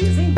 Dizem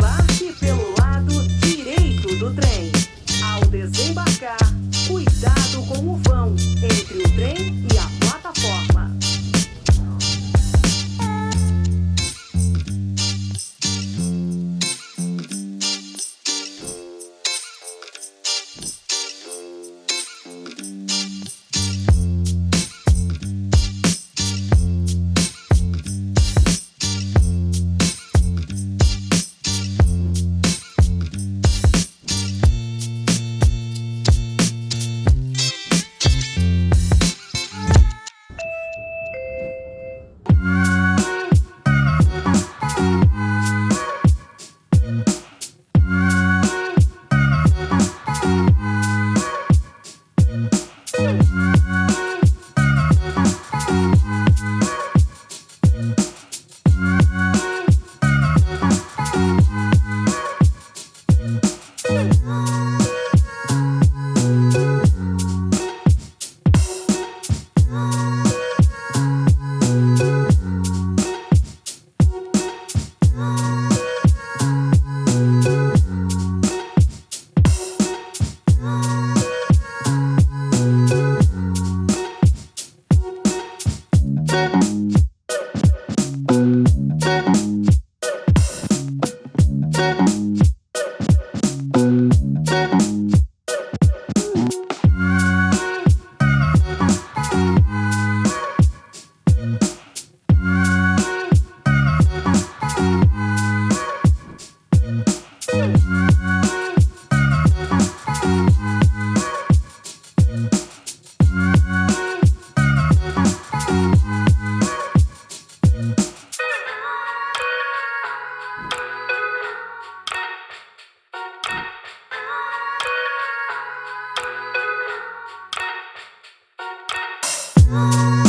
Thank